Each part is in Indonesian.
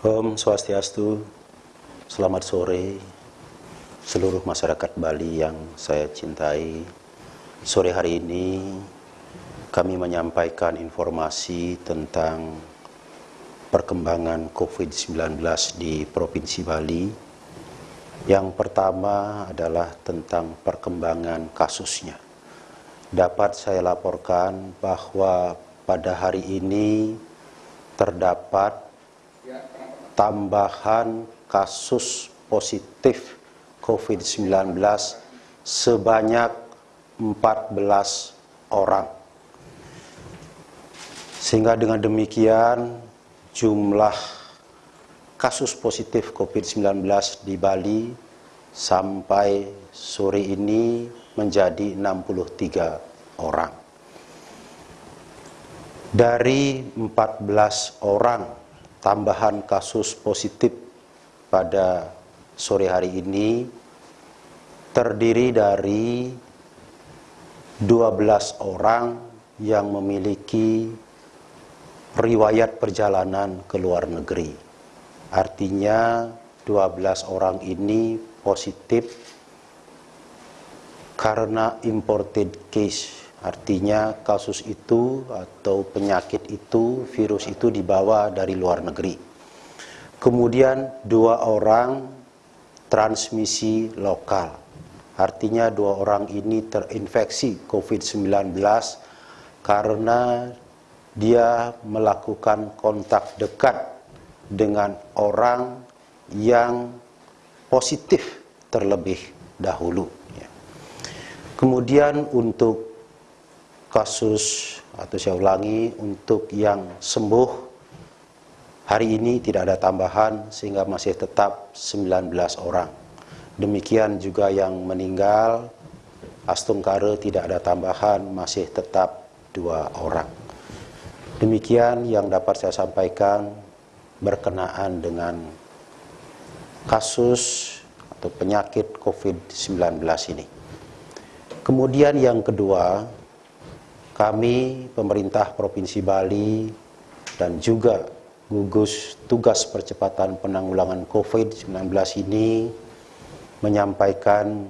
Om Swastiastu, selamat sore seluruh masyarakat Bali yang saya cintai. Sore hari ini kami menyampaikan informasi tentang perkembangan COVID-19 di Provinsi Bali. Yang pertama adalah tentang perkembangan kasusnya. Dapat saya laporkan bahwa pada hari ini terdapat tambahan kasus positif COVID-19 sebanyak 14 orang. Sehingga dengan demikian jumlah kasus positif COVID-19 di Bali sampai sore ini menjadi 63 orang. Dari 14 orang tambahan kasus positif pada sore hari ini terdiri dari 12 orang yang memiliki riwayat perjalanan ke luar negeri. Artinya 12 orang ini positif karena imported case Artinya kasus itu atau penyakit itu, virus itu dibawa dari luar negeri. Kemudian dua orang transmisi lokal. Artinya dua orang ini terinfeksi COVID-19 karena dia melakukan kontak dekat dengan orang yang positif terlebih dahulu. Ya. Kemudian untuk kasus atau saya ulangi untuk yang sembuh hari ini tidak ada tambahan sehingga masih tetap 19 orang. Demikian juga yang meninggal Astungkare tidak ada tambahan masih tetap dua orang. Demikian yang dapat saya sampaikan berkenaan dengan kasus atau penyakit COVID-19 ini. Kemudian yang kedua, kami, pemerintah Provinsi Bali, dan juga gugus tugas percepatan penanggulangan COVID-19 ini menyampaikan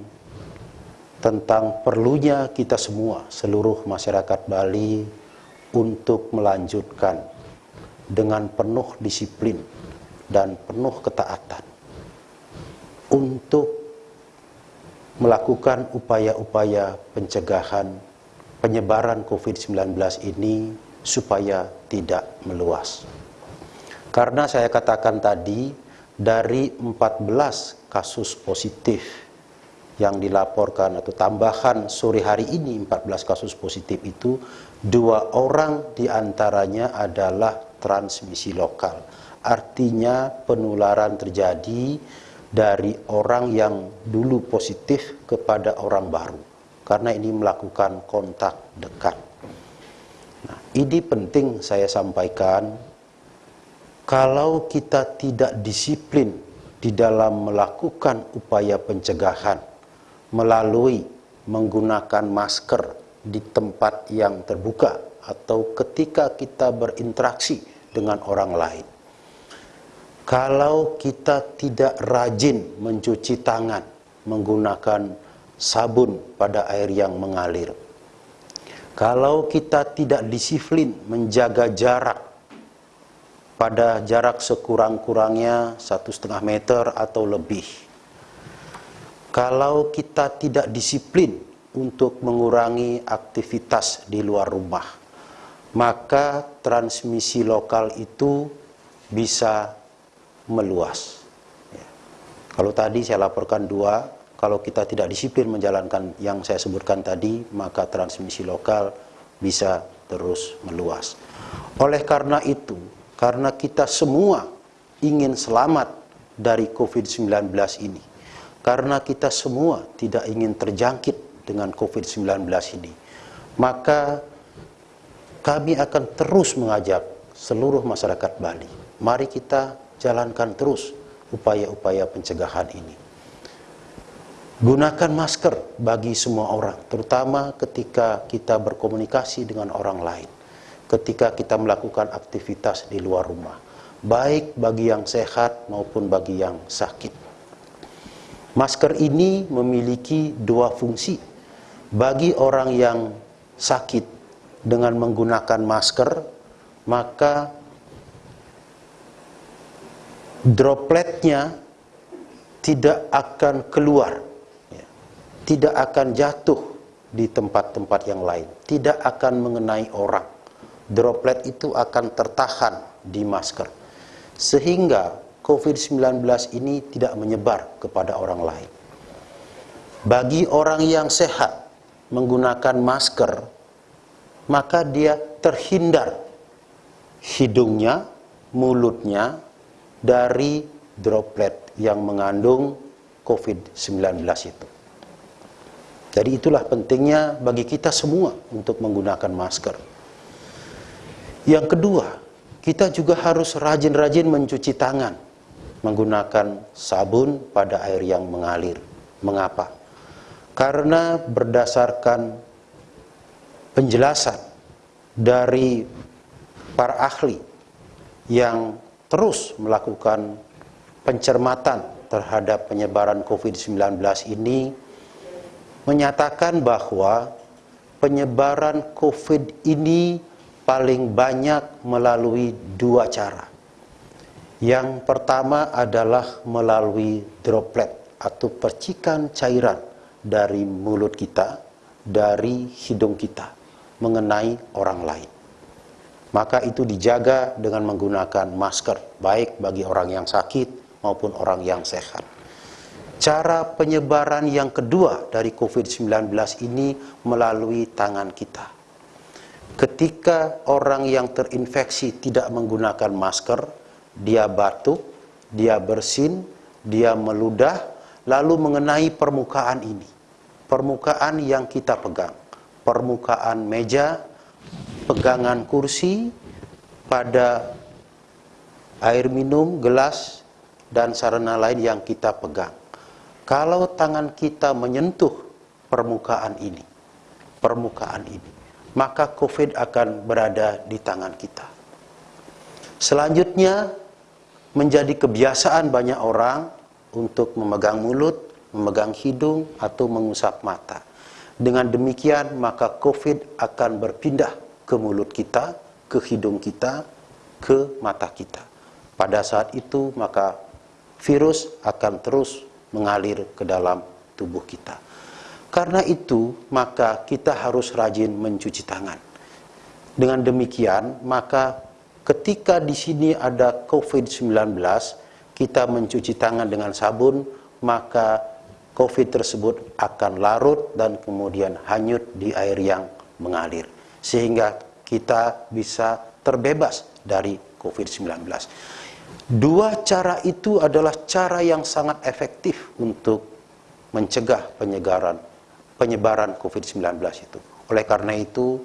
tentang perlunya kita semua, seluruh masyarakat Bali, untuk melanjutkan dengan penuh disiplin dan penuh ketaatan untuk melakukan upaya-upaya pencegahan penyebaran COVID-19 ini supaya tidak meluas. Karena saya katakan tadi, dari 14 kasus positif yang dilaporkan atau tambahan sore hari ini 14 kasus positif itu, dua orang di antaranya adalah transmisi lokal. Artinya penularan terjadi dari orang yang dulu positif kepada orang baru karena ini melakukan kontak dekat. Nah, ini penting saya sampaikan, kalau kita tidak disiplin di dalam melakukan upaya pencegahan melalui menggunakan masker di tempat yang terbuka atau ketika kita berinteraksi dengan orang lain. Kalau kita tidak rajin mencuci tangan menggunakan sabun pada air yang mengalir. Kalau kita tidak disiplin menjaga jarak pada jarak sekurang-kurangnya satu setengah meter atau lebih. Kalau kita tidak disiplin untuk mengurangi aktivitas di luar rumah, maka transmisi lokal itu bisa meluas. Ya. Kalau tadi saya laporkan dua, kalau kita tidak disiplin menjalankan yang saya sebutkan tadi, maka transmisi lokal bisa terus meluas. Oleh karena itu, karena kita semua ingin selamat dari COVID-19 ini, karena kita semua tidak ingin terjangkit dengan COVID-19 ini, maka kami akan terus mengajak seluruh masyarakat Bali. Mari kita jalankan terus upaya-upaya pencegahan ini. Gunakan masker bagi semua orang, terutama ketika kita berkomunikasi dengan orang lain, ketika kita melakukan aktivitas di luar rumah. baik bagi yang sehat maupun bagi yang sakit. Masker ini memiliki dua fungsi. Bagi orang yang sakit dengan menggunakan masker, maka dropletnya tidak akan keluar. Tidak akan jatuh di tempat-tempat yang lain, tidak akan mengenai orang. Droplet itu akan tertahan di masker, sehingga COVID-19 ini tidak menyebar kepada orang lain. Bagi orang yang sehat menggunakan masker, maka dia terhindar hidungnya, mulutnya dari droplet yang mengandung COVID-19 itu. Jadi itulah pentingnya bagi kita semua untuk menggunakan masker. Yang kedua, kita juga harus rajin-rajin mencuci tangan menggunakan sabun pada air yang mengalir. Mengapa? Karena berdasarkan penjelasan dari para ahli yang terus melakukan pencermatan terhadap penyebaran COVID-19 ini menyatakan bahwa penyebaran COVID ini paling banyak melalui dua cara. Yang pertama adalah melalui droplet atau percikan cairan dari mulut kita, dari hidung kita, mengenai orang lain. Maka itu dijaga dengan menggunakan masker, baik bagi orang yang sakit maupun orang yang sehat. Cara penyebaran yang kedua dari COVID-19 ini melalui tangan kita. Ketika orang yang terinfeksi tidak menggunakan masker, dia batuk, dia bersin, dia meludah, lalu mengenai permukaan ini. Permukaan yang kita pegang, permukaan meja, pegangan kursi, pada air minum, gelas, dan sarana lain yang kita pegang kalau tangan kita menyentuh permukaan ini, permukaan ini, maka COVID akan berada di tangan kita. Selanjutnya, menjadi kebiasaan banyak orang untuk memegang mulut, memegang hidung, atau mengusap mata. Dengan demikian, maka COVID akan berpindah ke mulut kita, ke hidung kita, ke mata kita. Pada saat itu, maka virus akan terus mengalir ke dalam tubuh kita. Karena itu, maka kita harus rajin mencuci tangan. Dengan demikian, maka ketika di sini ada COVID-19, kita mencuci tangan dengan sabun, maka COVID tersebut akan larut dan kemudian hanyut di air yang mengalir. Sehingga kita bisa terbebas dari COVID-19. Dua cara itu adalah cara yang sangat efektif untuk mencegah penyegaran, penyebaran COVID-19 itu. Oleh karena itu,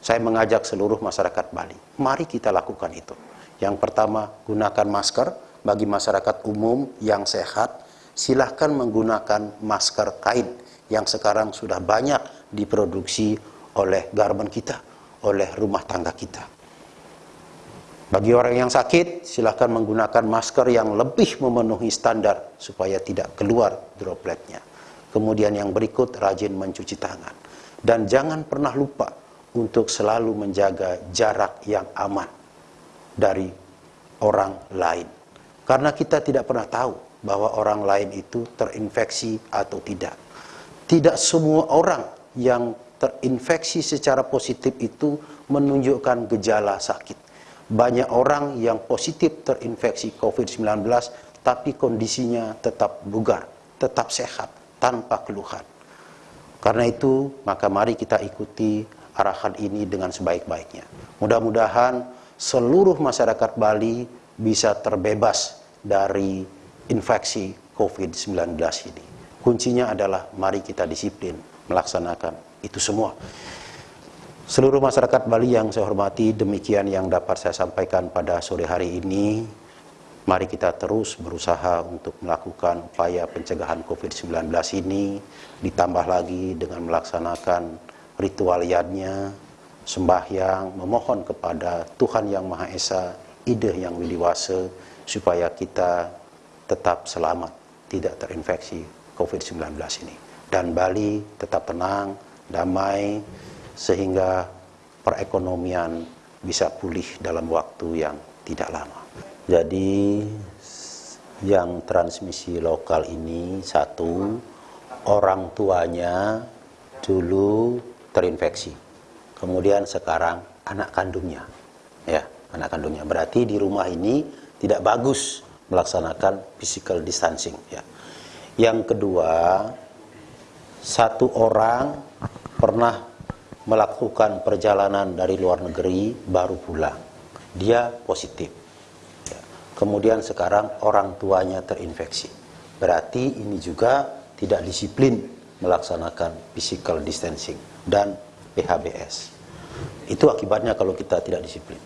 saya mengajak seluruh masyarakat Bali, mari kita lakukan itu. Yang pertama, gunakan masker bagi masyarakat umum yang sehat. Silahkan menggunakan masker kain yang sekarang sudah banyak diproduksi oleh garment kita, oleh rumah tangga kita. Bagi orang yang sakit, silahkan menggunakan masker yang lebih memenuhi standar supaya tidak keluar dropletnya. Kemudian yang berikut, rajin mencuci tangan. Dan jangan pernah lupa untuk selalu menjaga jarak yang aman dari orang lain. Karena kita tidak pernah tahu bahwa orang lain itu terinfeksi atau tidak. Tidak semua orang yang terinfeksi secara positif itu menunjukkan gejala sakit banyak orang yang positif terinfeksi COVID-19 tapi kondisinya tetap bugar, tetap sehat, tanpa keluhan. Karena itu, maka mari kita ikuti arahan ini dengan sebaik-baiknya. Mudah-mudahan seluruh masyarakat Bali bisa terbebas dari infeksi COVID-19 ini. Kuncinya adalah mari kita disiplin melaksanakan itu semua. Seluruh masyarakat Bali yang saya hormati, demikian yang dapat saya sampaikan pada sore hari ini. Mari kita terus berusaha untuk melakukan upaya pencegahan COVID-19 ini, ditambah lagi dengan melaksanakan ritual yadnya, sembahyang, memohon kepada Tuhan Yang Maha Esa ide yang dewasa supaya kita tetap selamat, tidak terinfeksi COVID-19 ini. Dan Bali tetap tenang, damai, sehingga perekonomian bisa pulih dalam waktu yang tidak lama. Jadi yang transmisi lokal ini satu, orang tuanya dulu terinfeksi. Kemudian sekarang anak kandungnya. Ya, anak kandungnya. Berarti di rumah ini tidak bagus melaksanakan physical distancing ya. Yang kedua, satu orang pernah melakukan perjalanan dari luar negeri baru pulang. Dia positif. Ya. Kemudian sekarang orang tuanya terinfeksi. Berarti ini juga tidak disiplin melaksanakan physical distancing dan PHBS. Itu akibatnya kalau kita tidak disiplin.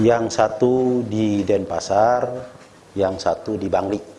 Yang satu di Denpasar, yang satu di Bangli.